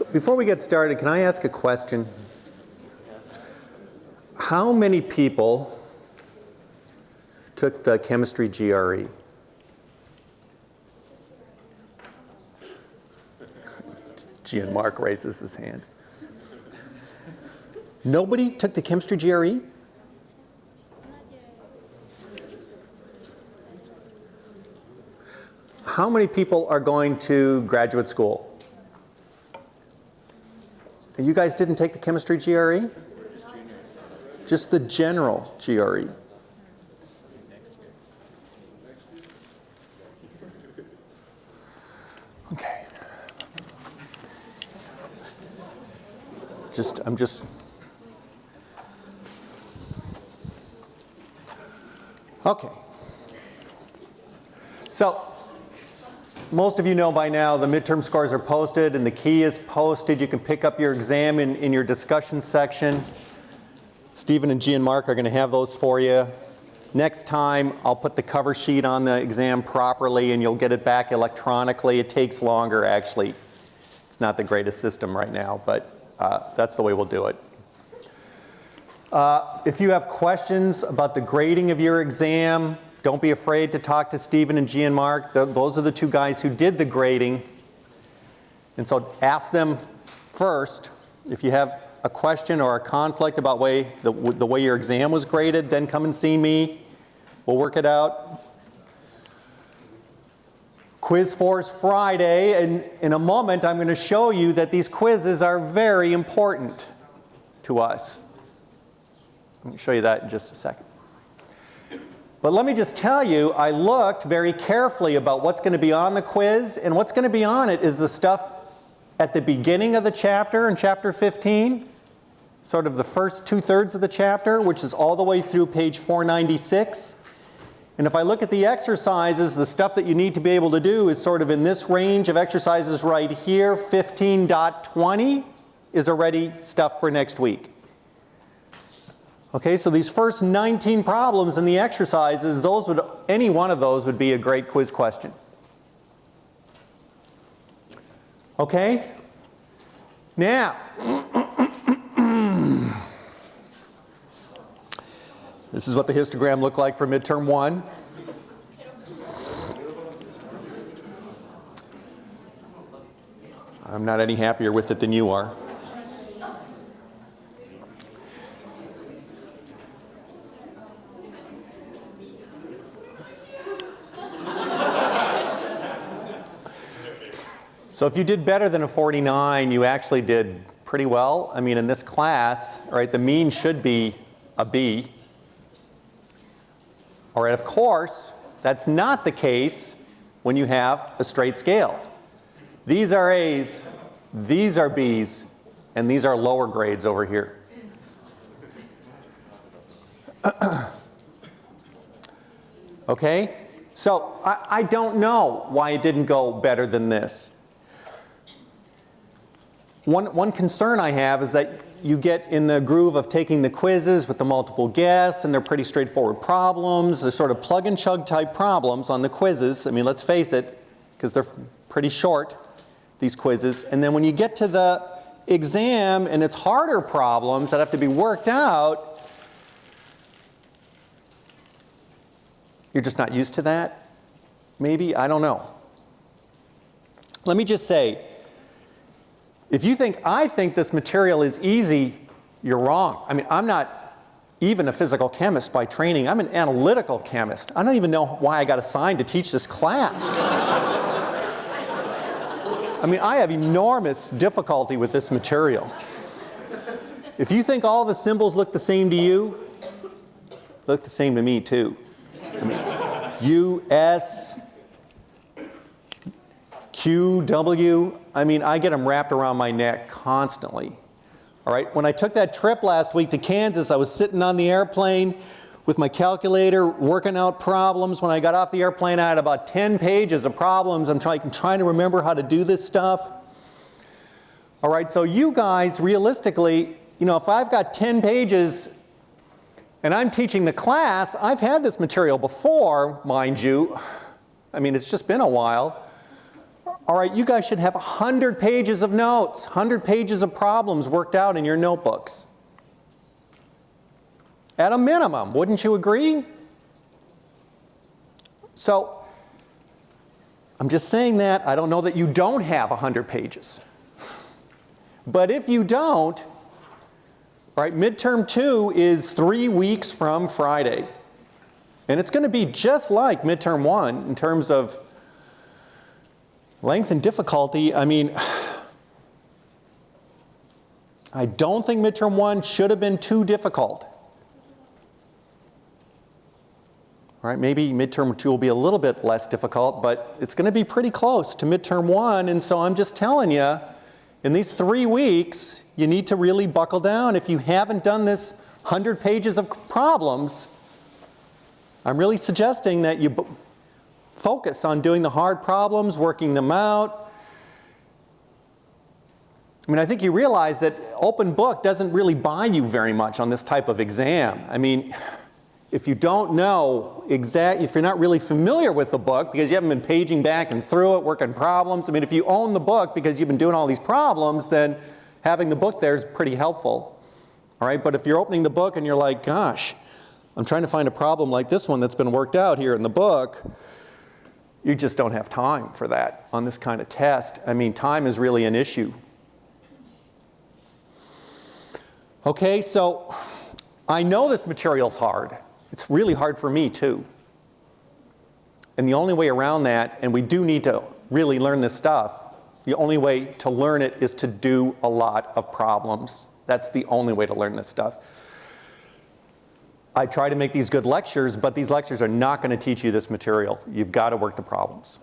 So before we get started, can I ask a question? How many people took the chemistry GRE? Gian Mark raises his hand. Nobody took the chemistry GRE? How many people are going to graduate school? You guys didn't take the chemistry GRE? Just the general GRE. Okay. Just, I'm just. Okay. So, most of you know by now the midterm scores are posted and the key is posted. You can pick up your exam in, in your discussion section. Stephen and Gian Mark are going to have those for you. Next time, I'll put the cover sheet on the exam properly and you'll get it back electronically. It takes longer, actually. It's not the greatest system right now, but uh, that's the way we'll do it. Uh, if you have questions about the grading of your exam, don't be afraid to talk to Stephen and Gian Mark. those are the two guys who did the grading. And so ask them first if you have a question or a conflict about way, the, the way your exam was graded, then come and see me. We'll work it out. Quiz Force Friday, and in a moment I'm going to show you that these quizzes are very important to us. Me show you that in just a second. But let me just tell you, I looked very carefully about what's going to be on the quiz, and what's going to be on it is the stuff at the beginning of the chapter in chapter 15, sort of the first two-thirds of the chapter, which is all the way through page 496. And if I look at the exercises, the stuff that you need to be able to do is sort of in this range of exercises right here. 15.20 is already stuff for next week. Okay, so these first 19 problems in the exercises, those would, any one of those would be a great quiz question. Okay? Now, this is what the histogram looked like for midterm one. I'm not any happier with it than you are. So if you did better than a 49, you actually did pretty well. I mean, in this class, right, the mean should be a B. All right, of course, that's not the case when you have a straight scale. These are A's, these are B's, and these are lower grades over here. okay? So I, I, don't know why it didn't go better than this. One, one concern I have is that you get in the groove of taking the quizzes with the multiple guess and they're pretty straightforward problems. They're sort of plug and chug type problems on the quizzes. I mean, let's face it, because they're pretty short, these quizzes. And then when you get to the exam and it's harder problems that have to be worked out, you're just not used to that? Maybe? I don't know. Let me just say, if you think I think this material is easy, you're wrong. I mean, I'm not even a physical chemist by training. I'm an analytical chemist. I don't even know why I got assigned to teach this class. I mean, I have enormous difficulty with this material. If you think all the symbols look the same to you, look the same to me too. I mean, U, S, Q, W, I mean, I get them wrapped around my neck constantly. All right, when I took that trip last week to Kansas, I was sitting on the airplane with my calculator working out problems. When I got off the airplane, I had about 10 pages of problems. I'm trying, trying to remember how to do this stuff. All right, so you guys, realistically, you know, if I've got 10 pages and I'm teaching the class, I've had this material before, mind you. I mean, it's just been a while. All right, you guys should have 100 pages of notes, 100 pages of problems worked out in your notebooks. At a minimum, wouldn't you agree? So, I'm just saying that. I don't know that you don't have 100 pages. But if you don't, right, midterm two is three weeks from Friday. And it's going to be just like midterm one in terms of length and difficulty. I mean, I don't think midterm one should have been too difficult. All right, maybe midterm two will be a little bit less difficult, but it's going to be pretty close to midterm one. And so I'm just telling you, in these three weeks, you need to really buckle down. If you haven't done this 100 pages of problems, I'm really suggesting that you focus on doing the hard problems, working them out. I mean, I think you realize that open book doesn't really buy you very much on this type of exam. I mean, if you don't know exact, if you're not really familiar with the book because you haven't been paging back and through it, working problems, I mean, if you own the book because you've been doing all these problems, then having the book there is pretty helpful. All right, but if you're opening the book and you're like, gosh, I'm trying to find a problem like this one that's been worked out here in the book, you just don't have time for that on this kind of test. I mean, time is really an issue. Okay, so I know this material's hard. It's really hard for me too. And the only way around that, and we do need to really learn this stuff, the only way to learn it is to do a lot of problems. That's the only way to learn this stuff. I try to make these good lectures, but these lectures are not going to teach you this material. You've got to work the problems.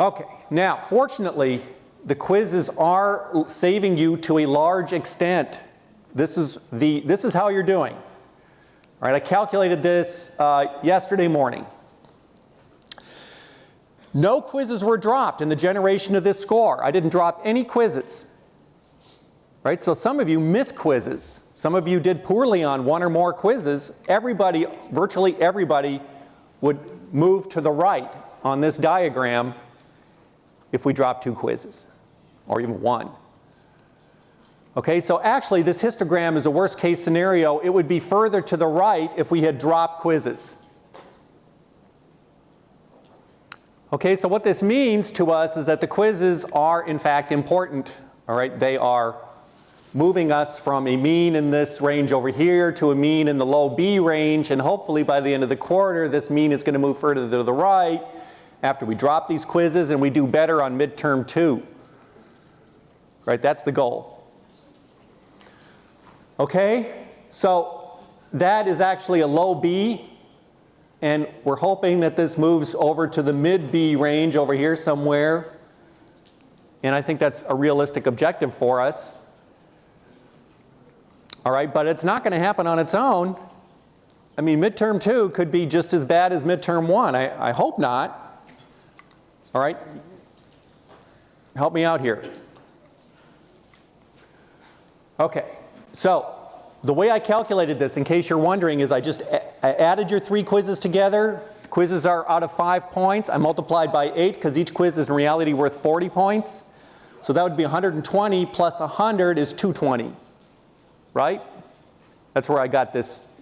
Okay, now fortunately, the quizzes are saving you to a large extent. This is, the, this is how you're doing. All right, I calculated this uh, yesterday morning. No quizzes were dropped in the generation of this score. I didn't drop any quizzes. Right, so some of you missed quizzes. Some of you did poorly on one or more quizzes. Everybody, virtually everybody, would move to the right on this diagram if we drop two quizzes, or even one. Okay, so actually this histogram is a worst case scenario. It would be further to the right if we had dropped quizzes. Okay, so what this means to us is that the quizzes are in fact important. All right, they are moving us from a mean in this range over here to a mean in the low B range and hopefully by the end of the quarter this mean is going to move further to the right after we drop these quizzes and we do better on midterm two. Right, that's the goal. Okay, so that is actually a low B and we're hoping that this moves over to the mid B range over here somewhere. And I think that's a realistic objective for us. All right, but it's not going to happen on its own. I mean, midterm two could be just as bad as midterm one. I, I hope not. All right, help me out here. Okay, so the way I calculated this, in case you're wondering, is I just added your three quizzes together. Quizzes are out of five points. I multiplied by eight because each quiz is in reality worth 40 points. So that would be 120 plus 100 is 220, right? That's where I got this.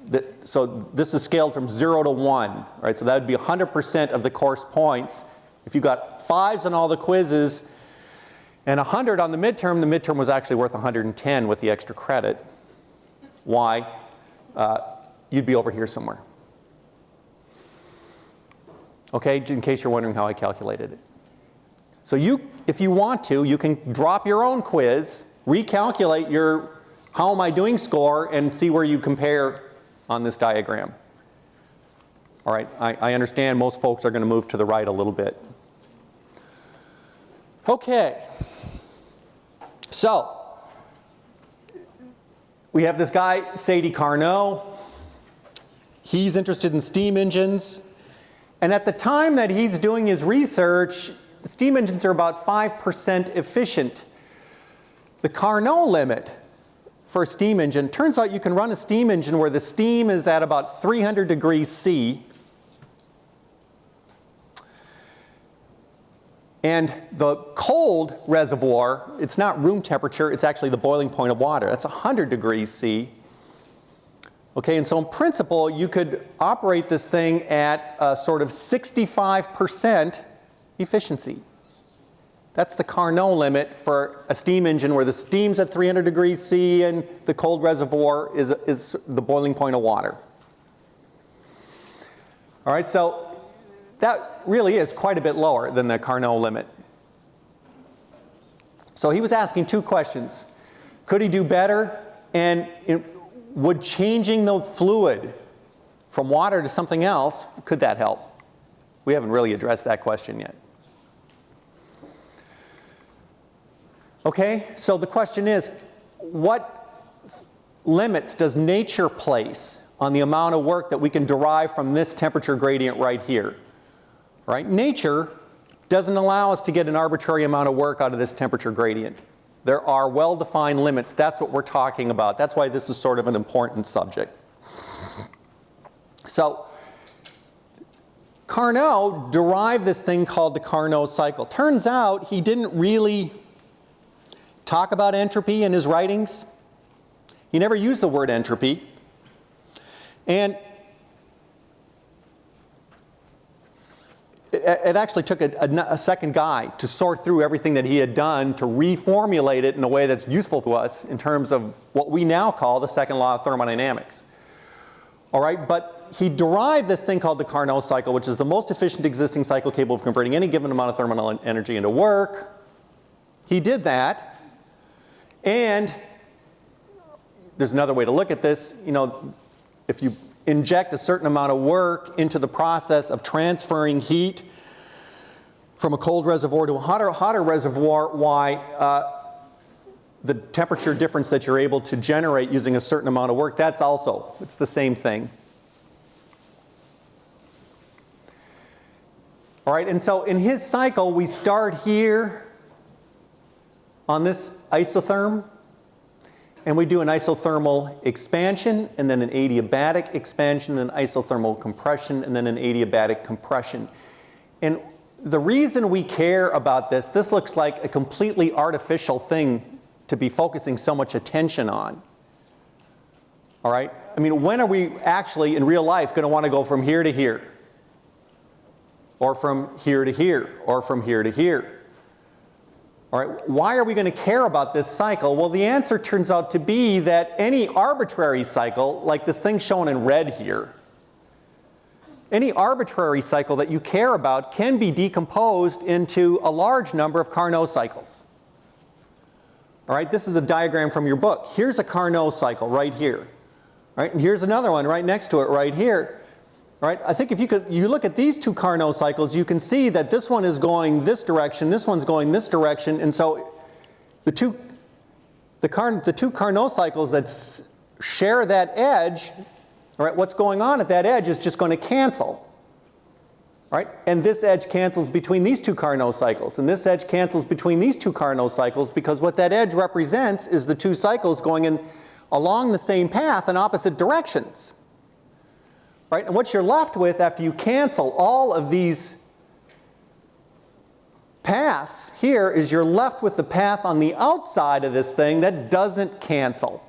So this is scaled from zero to one, right? So that would be 100% of the course points. If you got fives on all the quizzes and 100 on the midterm, the midterm was actually worth 110 with the extra credit. Why? Uh, you'd be over here somewhere. Okay, in case you're wondering how I calculated it. So you, if you want to, you can drop your own quiz, recalculate your how am I doing score and see where you compare on this diagram. All right, I, I understand most folks are going to move to the right a little bit. Okay, so we have this guy, Sadi Carnot. He's interested in steam engines. And at the time that he's doing his research, the steam engines are about 5% efficient. The Carnot limit for a steam engine, turns out you can run a steam engine where the steam is at about 300 degrees C. And the cold reservoir, it's not room temperature, it's actually the boiling point of water. That's 100 degrees C. Okay, and so in principle, you could operate this thing at a sort of 65% efficiency. That's the Carnot limit for a steam engine where the steam's at 300 degrees C and the cold reservoir is, is the boiling point of water. All right, so that really is quite a bit lower than the Carnot limit. So he was asking two questions. Could he do better? And would changing the fluid from water to something else, could that help? We haven't really addressed that question yet. Okay, so the question is, what limits does nature place on the amount of work that we can derive from this temperature gradient right here? Right? Nature doesn't allow us to get an arbitrary amount of work out of this temperature gradient. There are well-defined limits. That's what we're talking about. That's why this is sort of an important subject. So Carnot derived this thing called the Carnot cycle. Turns out he didn't really talk about entropy in his writings. He never used the word entropy. And it, actually took a, a, a, second guy to sort through everything that he had done to reformulate it in a way that's useful to us in terms of what we now call the second law of thermodynamics. All right, but he derived this thing called the Carnot cycle, which is the most efficient existing cycle capable of converting any given amount of thermal energy into work. He did that. And there's another way to look at this. You know, if you inject a certain amount of work into the process of transferring heat from a cold reservoir to a hotter, hotter reservoir, why uh, the temperature difference that you're able to generate using a certain amount of work, that's also, it's the same thing. All right, and so in his cycle, we start here on this isotherm and we do an isothermal expansion and then an adiabatic expansion and isothermal compression and then an adiabatic compression. And the reason we care about this, this looks like a completely artificial thing to be focusing so much attention on. All right? I mean, when are we actually in real life going to want to go from here to here? Or from here to here? Or from here to here? All right, why are we going to care about this cycle? Well, the answer turns out to be that any arbitrary cycle, like this thing shown in red here, any arbitrary cycle that you care about can be decomposed into a large number of Carnot cycles. All right, this is a diagram from your book. Here's a Carnot cycle right here. All right, and here's another one right next to it right here. Right? I think if you could, you look at these two Carnot cycles, you can see that this one is going this direction, this one's going this direction, and so the two, the, Car, the two Carnot cycles that share that edge, right, what's going on at that edge is just going to cancel. Right? And this edge cancels between these two Carnot cycles, and this edge cancels between these two Carnot cycles because what that edge represents is the two cycles going in along the same path in opposite directions. Right? And what you're left with after you cancel all of these paths here is you're left with the path on the outside of this thing that doesn't cancel.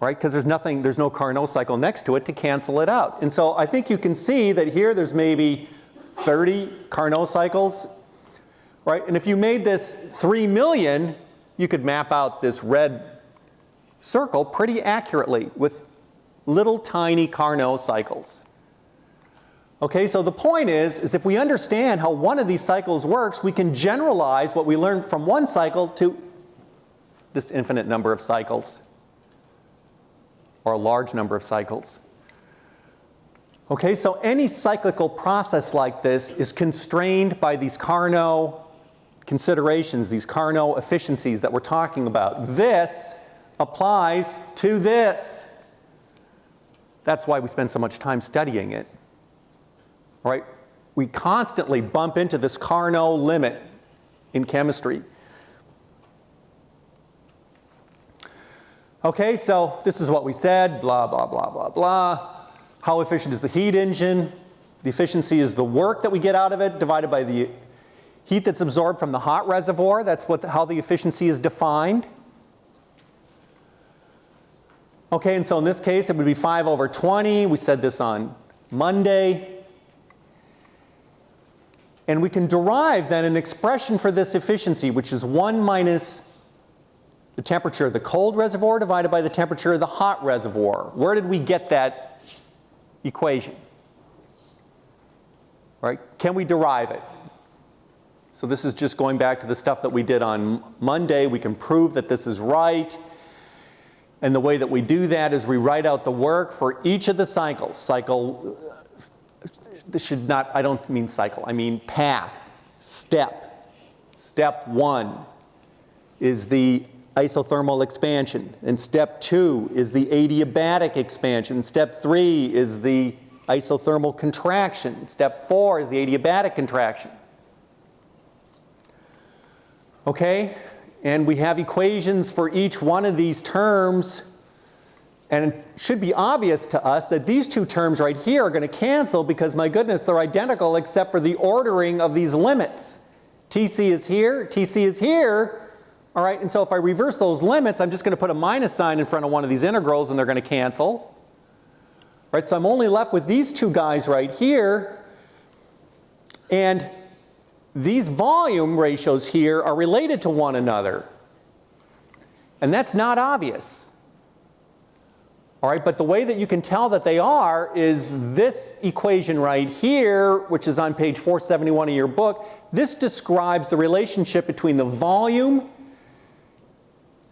Right? Because there's nothing, there's no Carnot cycle next to it to cancel it out. And so I think you can see that here there's maybe 30 Carnot cycles. Right? And if you made this 3 million, you could map out this red circle pretty accurately with little tiny Carnot cycles. Okay, so the point is, is if we understand how one of these cycles works, we can generalize what we learned from one cycle to this infinite number of cycles or a large number of cycles. Okay, so any cyclical process like this is constrained by these Carnot considerations, these Carnot efficiencies that we're talking about. This applies to this. That's why we spend so much time studying it. Right? We constantly bump into this Carnot limit in chemistry. Okay, so this is what we said, blah, blah, blah, blah, blah. How efficient is the heat engine? The efficiency is the work that we get out of it divided by the heat that's absorbed from the hot reservoir. That's what, how the efficiency is defined. Okay, and so in this case, it would be 5 over 20. We said this on Monday. And we can derive then an expression for this efficiency, which is 1 minus the temperature of the cold reservoir divided by the temperature of the hot reservoir. Where did we get that equation? Right? Can we derive it? So this is just going back to the stuff that we did on Monday. We can prove that this is right. And the way that we do that is we write out the work for each of the cycles. Cycle, uh, this should not, I don't mean cycle, I mean path, step. Step one is the isothermal expansion. And step two is the adiabatic expansion. Step three is the isothermal contraction. Step four is the adiabatic contraction. Okay? And we have equations for each one of these terms. And it should be obvious to us that these two terms right here are going to cancel because, my goodness, they're identical except for the ordering of these limits. TC is here, TC is here. All right, and so if I reverse those limits, I'm just going to put a minus sign in front of one of these integrals and they're going to cancel. Right, so I'm only left with these two guys right here. And these volume ratios here are related to one another. And that's not obvious. All right, but the way that you can tell that they are is this equation right here, which is on page 471 of your book. This describes the relationship between the volume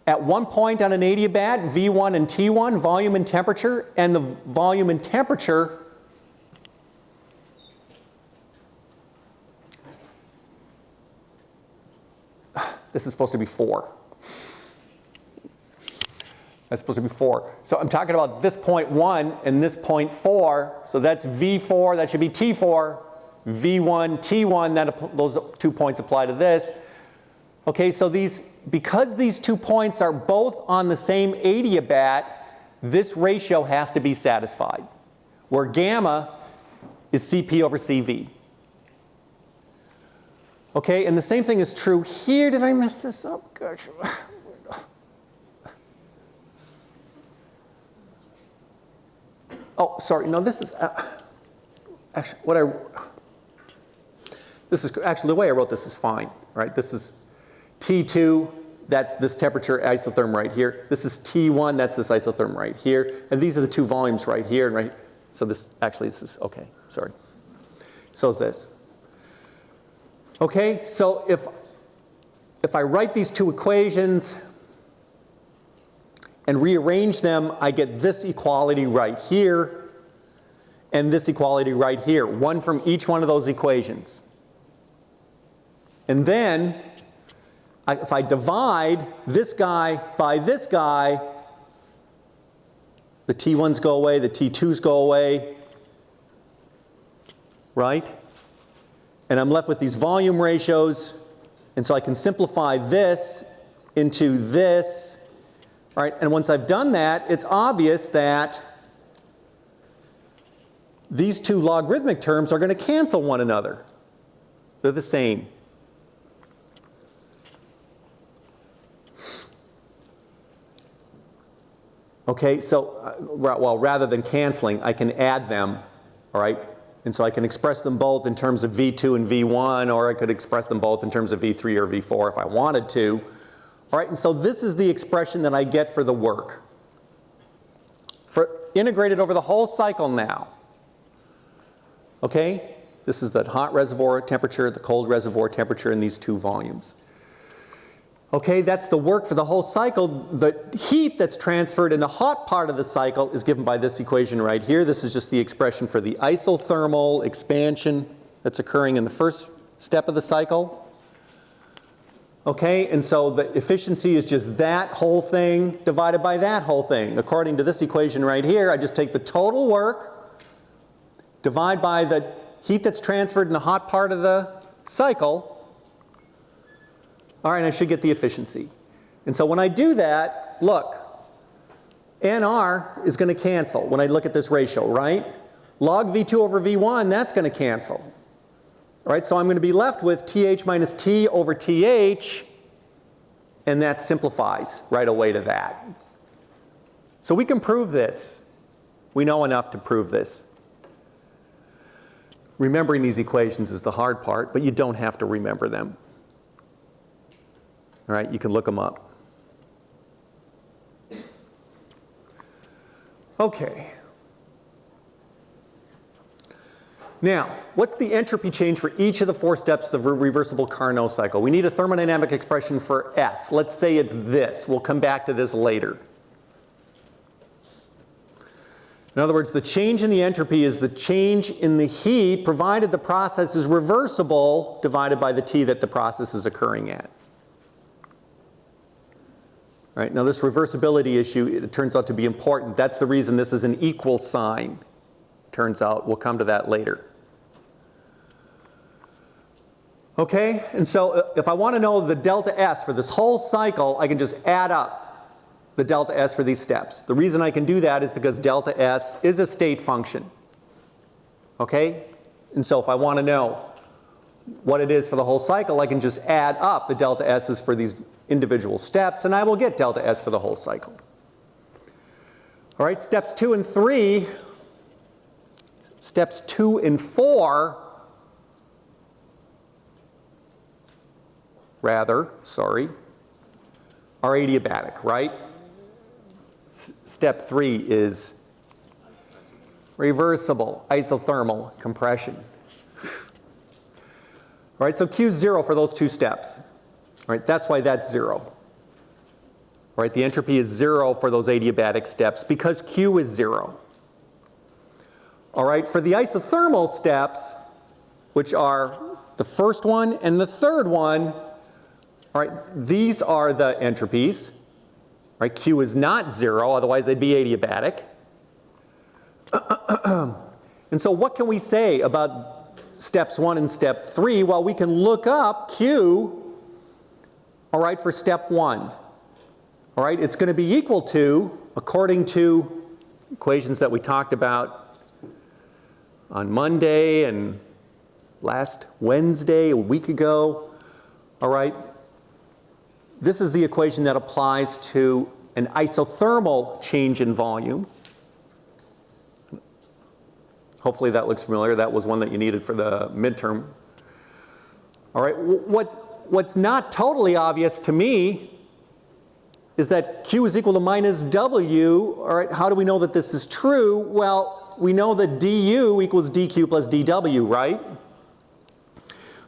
at one point on an adiabat, V1 and T1, volume and temperature, and the volume and temperature This is supposed to be 4. That's supposed to be 4. So I'm talking about this point 1 and this point 4. So that's V4. That should be T4. V1, T1. That, those two points apply to this. Okay, so these, because these two points are both on the same adiabat, this ratio has to be satisfied, where gamma is Cp over Cv. Okay, and the same thing is true here. Did I mess this up? Gosh. Oh, sorry. No, this is uh, actually what I. This is actually the way I wrote this is fine, right? This is T2. That's this temperature isotherm right here. This is T1. That's this isotherm right here. And these are the two volumes right here and right. So this actually this is okay. Sorry. So is this. Okay, so if, if I write these two equations and rearrange them, I get this equality right here and this equality right here, one from each one of those equations. And then, I, if I divide this guy by this guy, the T1s go away, the T2s go away, right? And I'm left with these volume ratios. And so I can simplify this into this. right? and once I've done that, it's obvious that these two logarithmic terms are going to cancel one another. They're the same. Okay, so, uh, well, rather than canceling, I can add them, all right? And so I can express them both in terms of V2 and V1, or I could express them both in terms of V3 or V4 if I wanted to. All right, and so this is the expression that I get for the work. For integrated over the whole cycle now. Okay, this is the hot reservoir temperature, the cold reservoir temperature in these two volumes. Okay, that's the work for the whole cycle. The heat that's transferred in the hot part of the cycle is given by this equation right here. This is just the expression for the isothermal expansion that's occurring in the first step of the cycle. Okay, and so the efficiency is just that whole thing divided by that whole thing. According to this equation right here, I just take the total work, divide by the heat that's transferred in the hot part of the cycle, all right, I should get the efficiency. And so when I do that, look, NR is going to cancel when I look at this ratio, right? Log V2 over V1, that's going to cancel. All right, so I'm going to be left with TH minus T over TH, and that simplifies right away to that. So we can prove this. We know enough to prove this. Remembering these equations is the hard part, but you don't have to remember them. All right, you can look them up. Okay. Now, what's the entropy change for each of the four steps of the reversible Carnot cycle? We need a thermodynamic expression for S. Let's say it's this. We'll come back to this later. In other words, the change in the entropy is the change in the heat provided the process is reversible divided by the T that the process is occurring at. Right, now this reversibility issue, it turns out to be important. That's the reason this is an equal sign. Turns out, we'll come to that later. Okay, and so uh, if I want to know the delta S for this whole cycle, I can just add up the delta S for these steps. The reason I can do that is because delta S is a state function. Okay? And so if I want to know what it is for the whole cycle, I can just add up the delta S's for these individual steps and I will get delta S for the whole cycle. All right, steps two and three, steps two and four, rather, sorry, are adiabatic, right? step three is reversible isothermal compression. All right, so Q is zero for those two steps. Right, that's why that's zero. Right? the entropy is zero for those adiabatic steps because Q is zero. All right, for the isothermal steps, which are the first one and the third one, all right, these are the entropies. Right? Q is not zero, otherwise they'd be adiabatic. and so what can we say about steps one and step three? Well, we can look up Q, all right, for step one. All right, it's going to be equal to, according to equations that we talked about on Monday and last Wednesday, a week ago, all right, this is the equation that applies to an isothermal change in volume. Hopefully that looks familiar. That was one that you needed for the midterm. All right, what, what's not totally obvious to me is that Q is equal to minus W. All right, how do we know that this is true? Well, we know that du equals dq plus dw, right?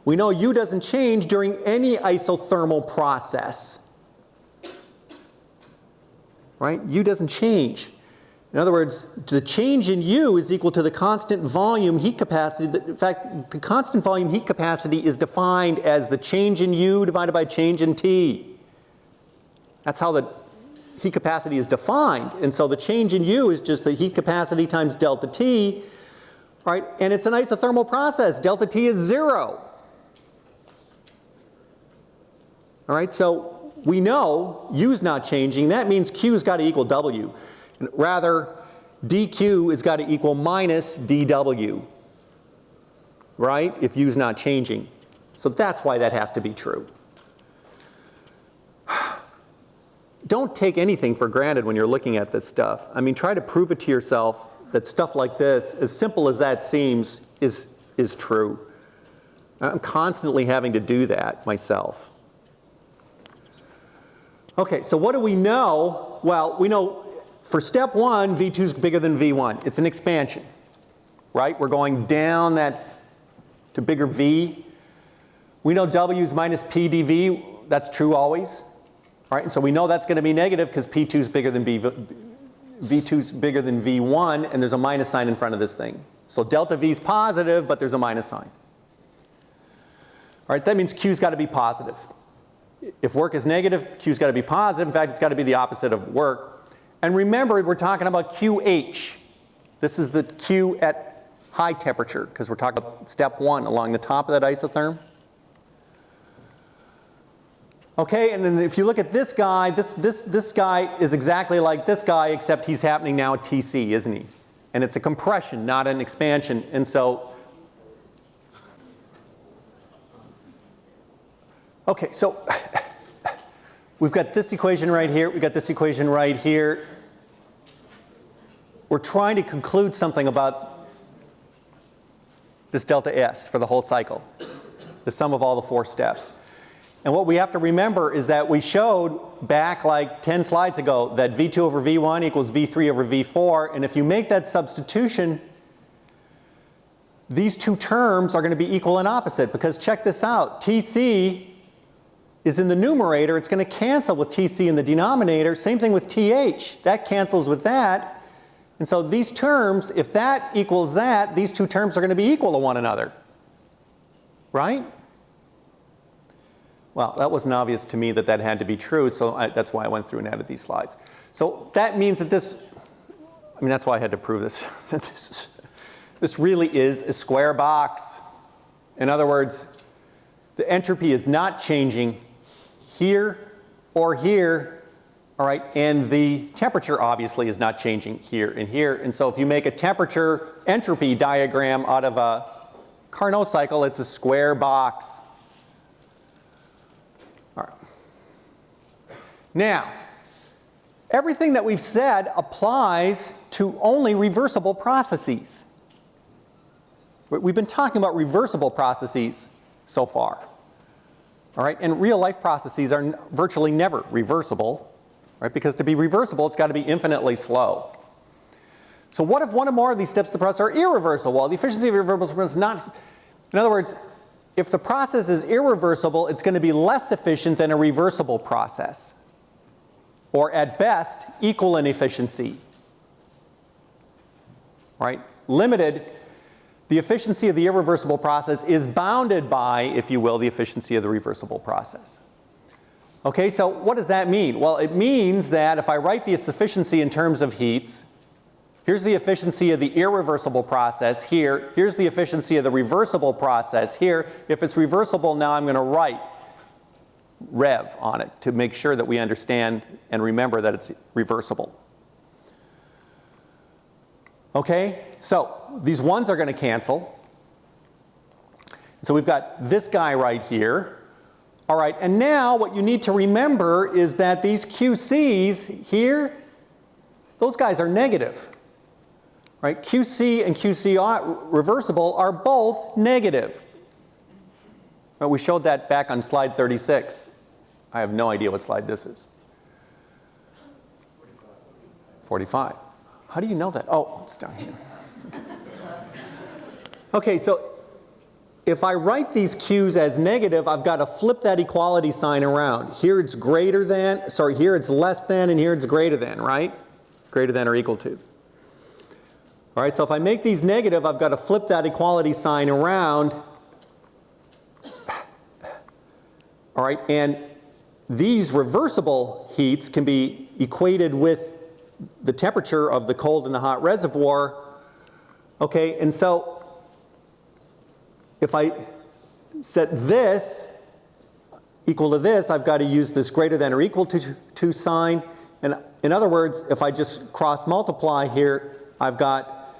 We know U doesn't change during any isothermal process. Right? U doesn't change. In other words, the change in U is equal to the constant volume heat capacity. That, In fact, the constant volume heat capacity is defined as the change in U divided by change in T. That's how the heat capacity is defined. And so the change in U is just the heat capacity times delta T, right? And it's an isothermal process. Delta T is zero. All right, so we know U's not changing. That means Q's got to equal W. Rather, dq has got to equal minus dw, right, if U's not changing. So that's why that has to be true. Don't take anything for granted when you're looking at this stuff. I mean, try to prove it to yourself that stuff like this, as simple as that seems, is, is true. I'm constantly having to do that myself. Okay, so what do we know? Well, we know for step one, V2 is bigger than V1. It's an expansion, right? We're going down that to bigger V. We know W is minus P dV. That's true always, right? And so we know that's going to be negative because P2 is bigger than V, V2 is bigger than V1 and there's a minus sign in front of this thing. So delta V is positive, but there's a minus sign. All right, that means Q's got to be positive if work is negative, Q's got to be positive. In fact, it's got to be the opposite of work. And remember, we're talking about QH. This is the Q at high temperature because we're talking about step one along the top of that isotherm. Okay, and then if you look at this guy, this, this, this guy is exactly like this guy except he's happening now at TC, isn't he? And it's a compression, not an expansion. And so Okay, so we've got this equation right here, we've got this equation right here. We're trying to conclude something about this delta S for the whole cycle, the sum of all the four steps. And what we have to remember is that we showed back like 10 slides ago that V2 over V1 equals V3 over V4, and if you make that substitution, these two terms are going to be equal and opposite because check this out. TC is in the numerator, it's going to cancel with TC in the denominator. Same thing with TH, that cancels with that. And so these terms, if that equals that, these two terms are going to be equal to one another. Right? Well, that wasn't obvious to me that that had to be true, so I, that's why I went through and added these slides. So that means that this, I mean, that's why I had to prove this. this, this really is a square box. In other words, the entropy is not changing here or here, all right, and the temperature obviously is not changing here and here. And so if you make a temperature entropy diagram out of a Carnot cycle, it's a square box. All right. Now, everything that we've said applies to only reversible processes. We've been talking about reversible processes so far. All right, and real life processes are virtually never reversible, right? Because to be reversible, it's got to be infinitely slow. So what if one or more of these steps of the process are irreversible? Well, the efficiency of irreversible is not, in other words, if the process is irreversible, it's going to be less efficient than a reversible process. Or at best, equal in efficiency. Right? Limited the efficiency of the irreversible process is bounded by, if you will, the efficiency of the reversible process. Okay, so what does that mean? Well, it means that if I write the efficiency in terms of heats, here's the efficiency of the irreversible process here, here's the efficiency of the reversible process here. If it's reversible, now I'm going to write rev on it to make sure that we understand and remember that it's reversible. Okay, so these ones are going to cancel. So we've got this guy right here. All right, and now what you need to remember is that these QCs here, those guys are negative. Right, QC and QC reversible are both negative. Well, we showed that back on slide 36. I have no idea what slide this is. 45. How do you know that? Oh, it's down here. Okay, so if I write these Q's as negative, I've got to flip that equality sign around. Here it's greater than, sorry, here it's less than, and here it's greater than, right? Greater than or equal to. All right, so if I make these negative, I've got to flip that equality sign around. All right, and these reversible heats can be equated with the temperature of the cold and the hot reservoir. Okay, and so if I set this equal to this, I've got to use this greater than or equal to, to sign. And in other words, if I just cross multiply here, I've got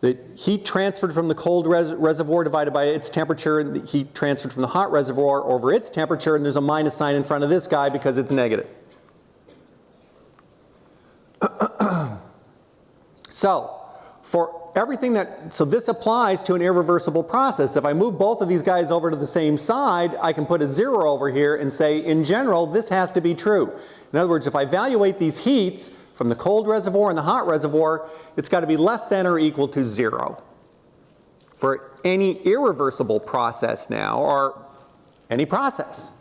the heat transferred from the cold res reservoir divided by its temperature and the heat transferred from the hot reservoir over its temperature and there's a minus sign in front of this guy because it's negative. so for everything that, so this applies to an irreversible process. If I move both of these guys over to the same side, I can put a zero over here and say, in general, this has to be true. In other words, if I evaluate these heats from the cold reservoir and the hot reservoir, it's got to be less than or equal to zero. For any irreversible process now, or any process.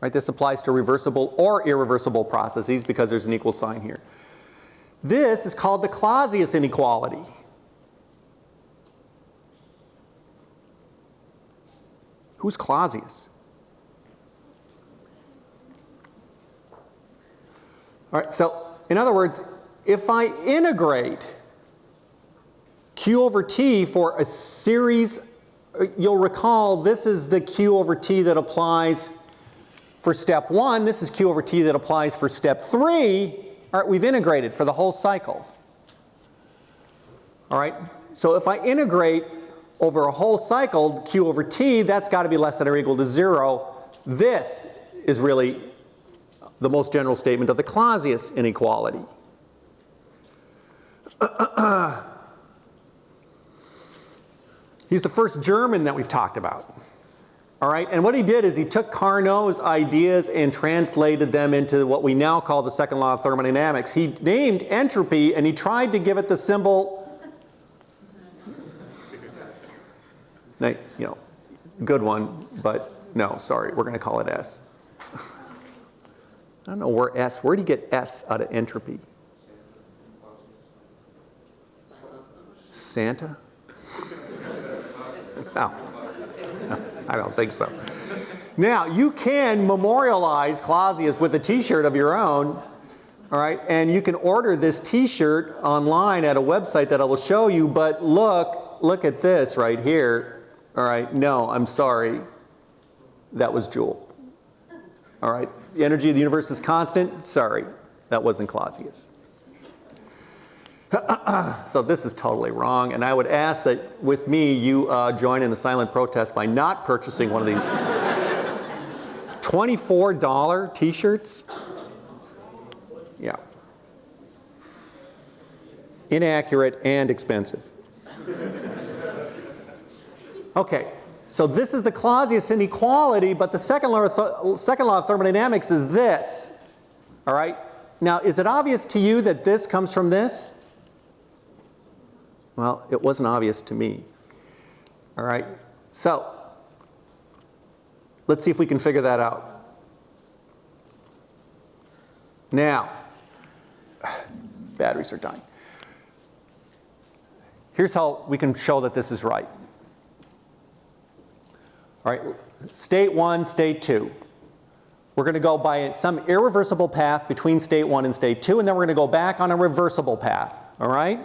Right, this applies to reversible or irreversible processes because there's an equal sign here. This is called the Clausius inequality. Who's Clausius? All right, so in other words, if I integrate Q over T for a series, uh, you'll recall this is the Q over T that applies for step one. This is Q over T that applies for step three. All right, we've integrated for the whole cycle. All right, so if I integrate over a whole cycle, Q over T, that's got to be less than or equal to zero. This is really the most general statement of the Clausius inequality. He's the first German that we've talked about. All right, and what he did is he took Carnot's ideas and translated them into what we now call the second law of thermodynamics. He named entropy and he tried to give it the symbol, you know, good one, but no, sorry, we're going to call it S. I don't know where S, where do you get S out of entropy? Santa? No. I don't think so. Now, you can memorialize Clausius with a t-shirt of your own, all right, and you can order this t-shirt online at a website that I will show you, but look, look at this right here, all right, no, I'm sorry, that was Joule, all right, the energy of the universe is constant, sorry, that wasn't Clausius. so this is totally wrong, and I would ask that with me you uh, join in the silent protest by not purchasing one of these $24 t-shirts. Yeah. Inaccurate and expensive. Okay, so this is the Clausius inequality, but the second law, second law of thermodynamics is this. All right? Now, is it obvious to you that this comes from this? Well, it wasn't obvious to me. All right, so let's see if we can figure that out. Now, batteries are dying. Here's how we can show that this is right. All right, state one, state two. We're going to go by some irreversible path between state one and state two, and then we're going to go back on a reversible path, all right?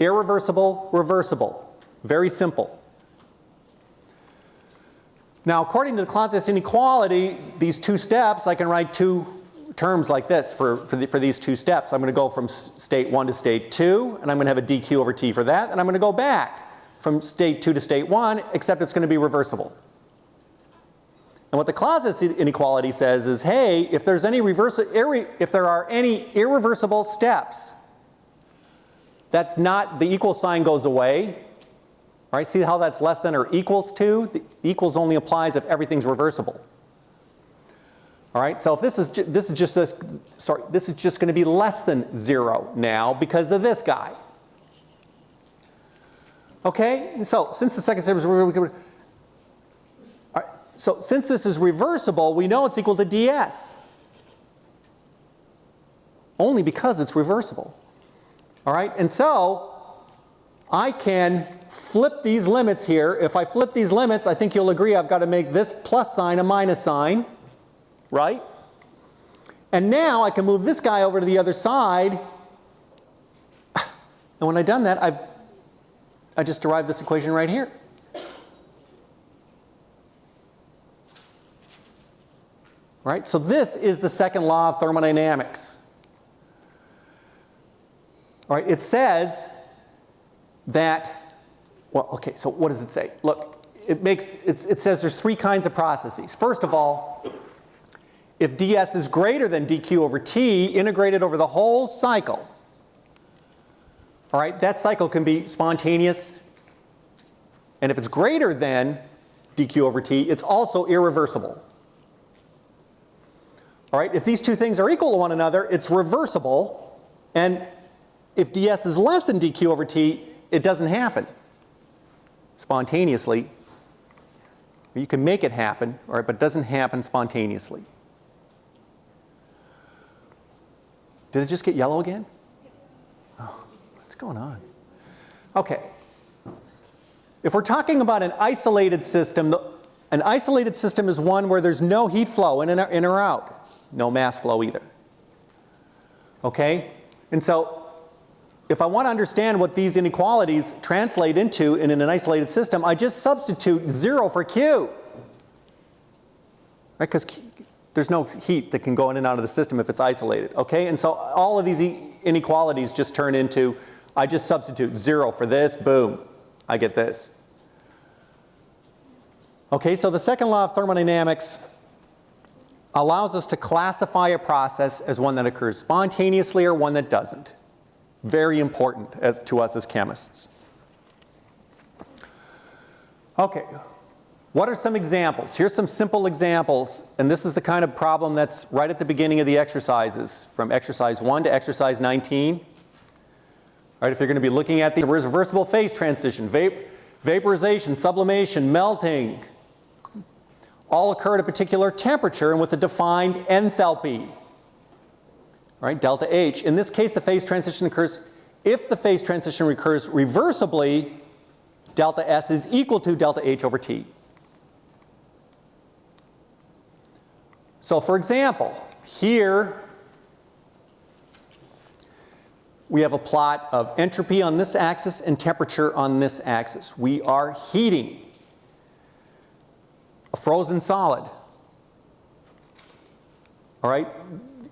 Irreversible, reversible. Very simple. Now, according to the Clausius inequality, these two steps, I can write two terms like this for, for, the, for these two steps. I'm going to go from state 1 to state 2, and I'm going to have a dq over t for that, and I'm going to go back from state 2 to state 1, except it's going to be reversible. And what the Clausius inequality says is, hey, if there's any reverse, if there are any irreversible steps that's not, the equal sign goes away. All right, see how that's less than or equals to? The equals only applies if everything's reversible. All right, so if this is, this is just this, sorry, this is just going to be less than zero now because of this guy. Okay, so since the second step is reversible, so since this is reversible, we know it's equal to ds. Only because it's reversible. All right, and so I can flip these limits here. If I flip these limits, I think you'll agree I've got to make this plus sign a minus sign, right? And now I can move this guy over to the other side. And when I've done that, I've I just derived this equation right here. Right? So this is the second law of thermodynamics. All right, it says that, well, okay, so what does it say? Look, it makes, it says there's three kinds of processes. First of all, if ds is greater than dq over t integrated over the whole cycle, all right, that cycle can be spontaneous. And if it's greater than dq over t, it's also irreversible. All right, if these two things are equal to one another, it's reversible. And if ds is less than dq over t, it doesn't happen spontaneously. You can make it happen, right, but it doesn't happen spontaneously. Did it just get yellow again? Oh, what's going on? Okay. If we're talking about an isolated system, an isolated system is one where there's no heat flow in, in or out, no mass flow either. Okay? And so if I want to understand what these inequalities translate into in an isolated system, I just substitute 0 for Q. Right? Because there's no heat that can go in and out of the system if it's isolated. Okay? And so all of these inequalities just turn into, I just substitute 0 for this, boom. I get this. Okay, so the second law of thermodynamics allows us to classify a process as one that occurs spontaneously or one that doesn't. Very important as, to us as chemists. Okay, what are some examples? Here's some simple examples, and this is the kind of problem that's right at the beginning of the exercises, from exercise 1 to exercise 19. All right, if you're going to be looking at the reversible phase transition, vap vaporization, sublimation, melting, all occur at a particular temperature and with a defined enthalpy. Right, delta H. In this case, the phase transition occurs, if the phase transition recurs reversibly, delta S is equal to delta H over T. So for example, here we have a plot of entropy on this axis and temperature on this axis. We are heating a frozen solid. All right,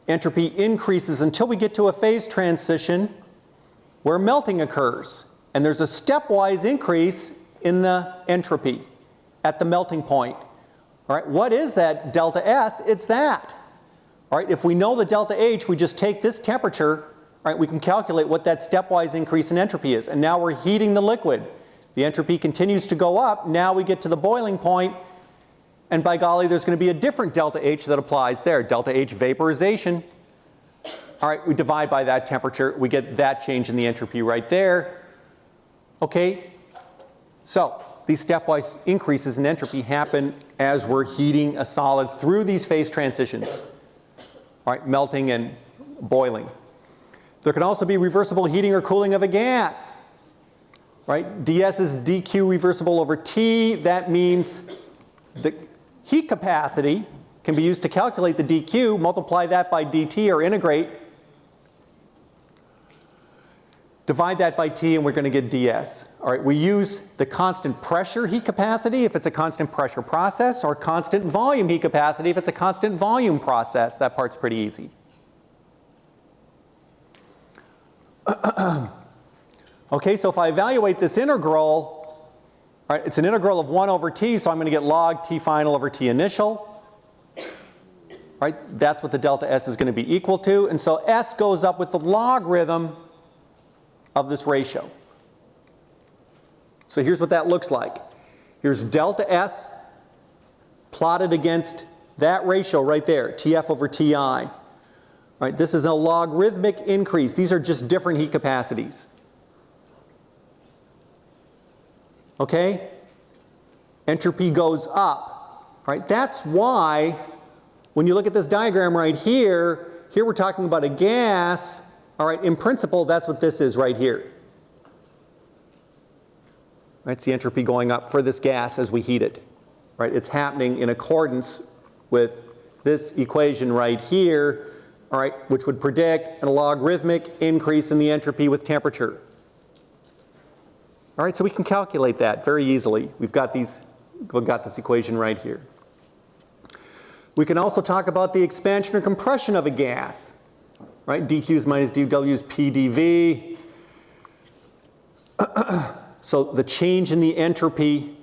entropy increases until we get to a phase transition where melting occurs. And there's a stepwise increase in the entropy at the melting point. All right, what is that delta S? It's that. All right, if we know the delta H, we just take this temperature, all right, we can calculate what that stepwise increase in entropy is. And now we're heating the liquid. The entropy continues to go up. Now we get to the boiling point and by golly, there's going to be a different delta H that applies there, delta H vaporization. All right, we divide by that temperature, we get that change in the entropy right there. Okay, so these stepwise increases in entropy happen as we're heating a solid through these phase transitions. All right, melting and boiling. There can also be reversible heating or cooling of a gas. Right, ds is dq reversible over t. That means the Heat capacity can be used to calculate the dq, multiply that by dt or integrate, divide that by T and we're going to get ds. All right, we use the constant pressure heat capacity if it's a constant pressure process or constant volume heat capacity if it's a constant volume process. That part's pretty easy. okay, so if I evaluate this integral, Right, it's an integral of 1 over t, so I'm going to get log t final over t initial. Right, that's what the delta S is going to be equal to. And so S goes up with the logarithm of this ratio. So here's what that looks like. Here's delta S plotted against that ratio right there, TF over TI. Right, this is a logarithmic increase. These are just different heat capacities. Okay? Entropy goes up, right? That's why when you look at this diagram right here, here we're talking about a gas, all right, in principle that's what this is right here. Right, it's the entropy going up for this gas as we heat it, right? It's happening in accordance with this equation right here, all right, which would predict a logarithmic increase in the entropy with temperature. All right, so we can calculate that very easily. We've got these, we've got this equation right here. We can also talk about the expansion or compression of a gas, right? dQs minus dWs PdV. so the change in the entropy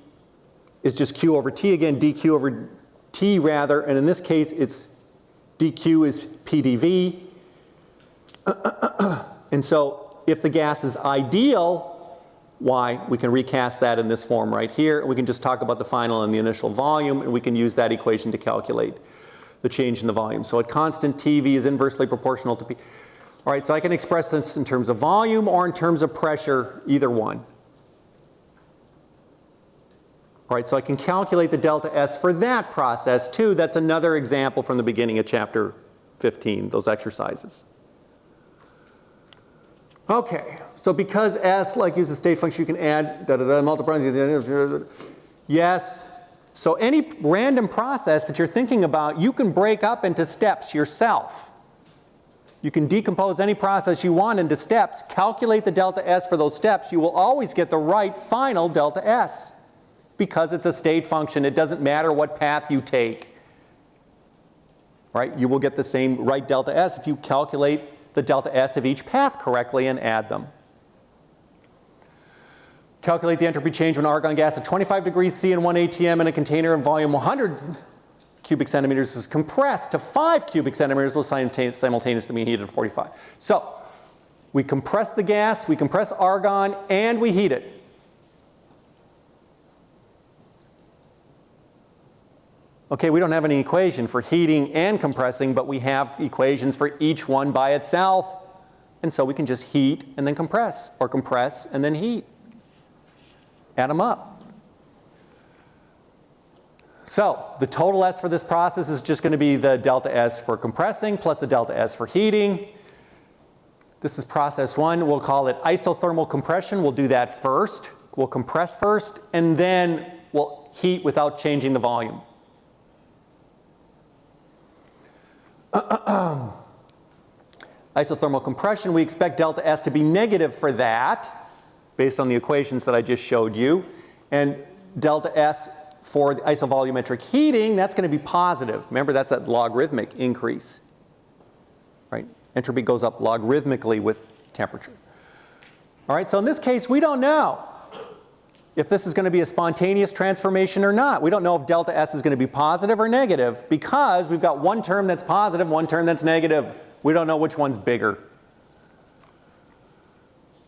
is just Q over T again, dQ over T rather, and in this case it's dQ is PdV. and so if the gas is ideal, why we can recast that in this form right here. We can just talk about the final and the initial volume and we can use that equation to calculate the change in the volume. So at constant TV is inversely proportional to P. All right, so I can express this in terms of volume or in terms of pressure, either one. All right, so I can calculate the delta S for that process too. That's another example from the beginning of chapter 15, those exercises. Okay, so because S like uses state function, you can add da da da multiply. Yes. So any random process that you're thinking about, you can break up into steps yourself. You can decompose any process you want into steps, calculate the delta S for those steps. You will always get the right final delta S because it's a state function. It doesn't matter what path you take. Right? You will get the same right delta S if you calculate the delta S of each path correctly and add them. Calculate the entropy change when argon gas at 25 degrees C and 1 atm in a container in volume 100 cubic centimeters is compressed to 5 cubic centimeters will simultaneously be heated at 45. So we compress the gas, we compress argon, and we heat it. Okay, we don't have any equation for heating and compressing, but we have equations for each one by itself. And so we can just heat and then compress, or compress and then heat. Add them up. So the total S for this process is just going to be the delta S for compressing plus the delta S for heating. This is process one. We'll call it isothermal compression. We'll do that first. We'll compress first and then we'll heat without changing the volume. Isothermal compression, we expect delta S to be negative for that based on the equations that I just showed you. And delta S for the isovolumetric heating, that's going to be positive. Remember, that's that logarithmic increase. Right? Entropy goes up logarithmically with temperature. All right, so in this case, we don't know if this is going to be a spontaneous transformation or not. We don't know if delta S is going to be positive or negative because we've got one term that's positive, one term that's negative. We don't know which one's bigger.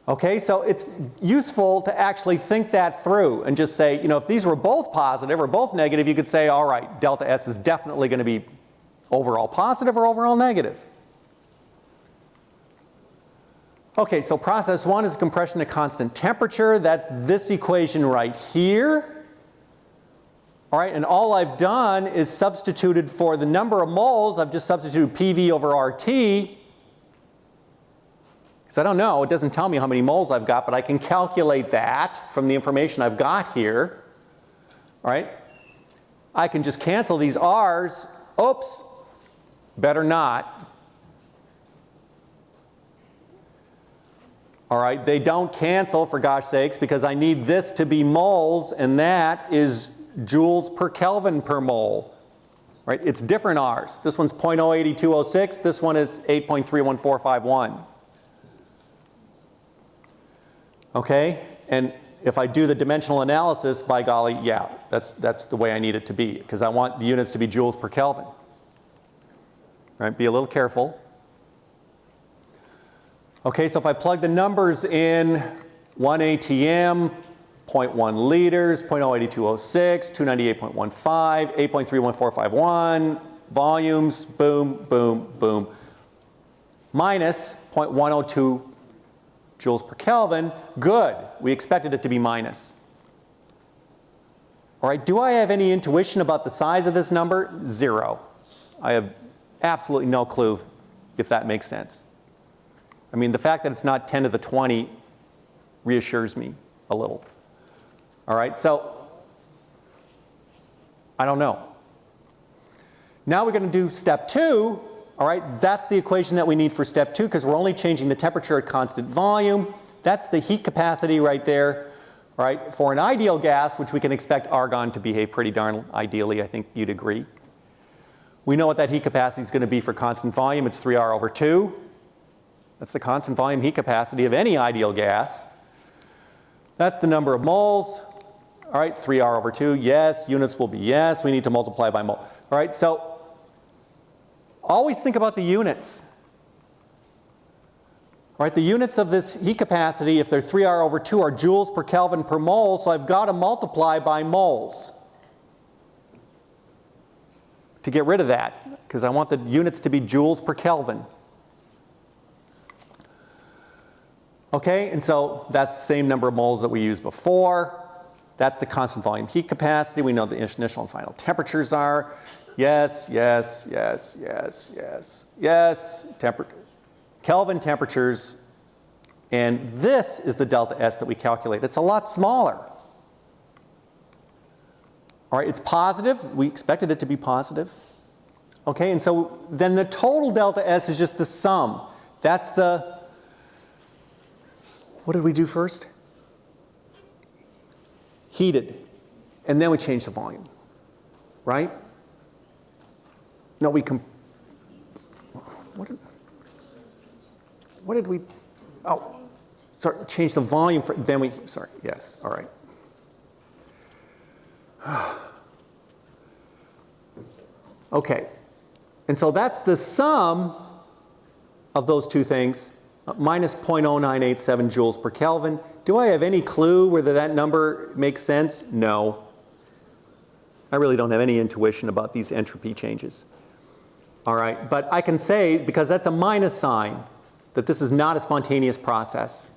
Okay, so it's useful to actually think that through and just say, you know, if these were both positive or both negative, you could say, all right, delta S is definitely going to be overall positive or overall negative. Okay, so process one is compression at constant temperature. That's this equation right here. All right, and all I've done is substituted for the number of moles, I've just substituted PV over RT. Because I don't know, it doesn't tell me how many moles I've got, but I can calculate that from the information I've got here. All right, I can just cancel these R's. Oops, better not. All right, they don't cancel for gosh sakes because I need this to be moles and that is joules per Kelvin per mole. Right, it's different R's. This one's 0.08206, this one is 8.31451. Okay, and if I do the dimensional analysis, by golly, yeah, that's, that's the way I need it to be because I want the units to be joules per Kelvin. Right, be a little careful. Okay, so if I plug the numbers in, 1 ATM, 0.1 liters, 0.08206, 298.15, 8.31451, volumes, boom, boom, boom, minus 0.102 joules per Kelvin, good. We expected it to be minus. All right, do I have any intuition about the size of this number? Zero. I have absolutely no clue if that makes sense. I mean, the fact that it's not 10 to the 20 reassures me a little. All right, so I don't know. Now we're going to do step two. All right, that's the equation that we need for step two because we're only changing the temperature at constant volume. That's the heat capacity right there. All right, for an ideal gas, which we can expect argon to behave pretty darn ideally, I think you'd agree. We know what that heat capacity is going to be for constant volume. It's 3R over 2. That's the constant volume heat capacity of any ideal gas. That's the number of moles. All right, 3R over 2, yes. Units will be yes. We need to multiply by mole. All right, so always think about the units. All right, the units of this heat capacity, if they're 3R over 2, are joules per Kelvin per mole, so I've got to multiply by moles to get rid of that, because I want the units to be joules per Kelvin. Okay, and so that's the same number of moles that we used before. That's the constant volume heat capacity. We know the initial and final temperatures are. Yes, yes, yes, yes, yes, yes. Temper Kelvin temperatures. And this is the delta S that we calculate. It's a lot smaller. All right, it's positive. We expected it to be positive. Okay, and so then the total delta S is just the sum. That's the what did we do first? Heated. And then we changed the volume. Right? No, we com what did, what did we, oh, sorry, change the volume for, then we, sorry, yes, all right. Okay, and so that's the sum of those two things, minus 0.0987 joules per Kelvin. Do I have any clue whether that number makes sense? No. I really don't have any intuition about these entropy changes. All right, but I can say, because that's a minus sign, that this is not a spontaneous process.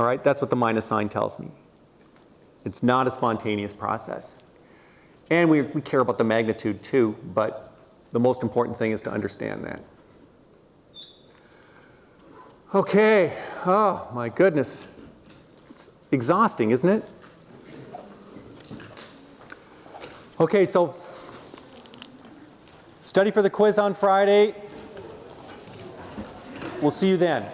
All right, that's what the minus sign tells me. It's not a spontaneous process. And we, we care about the magnitude too, but the most important thing is to understand that. Okay, oh my goodness. It's exhausting, isn't it? Okay, so study for the quiz on Friday. We'll see you then.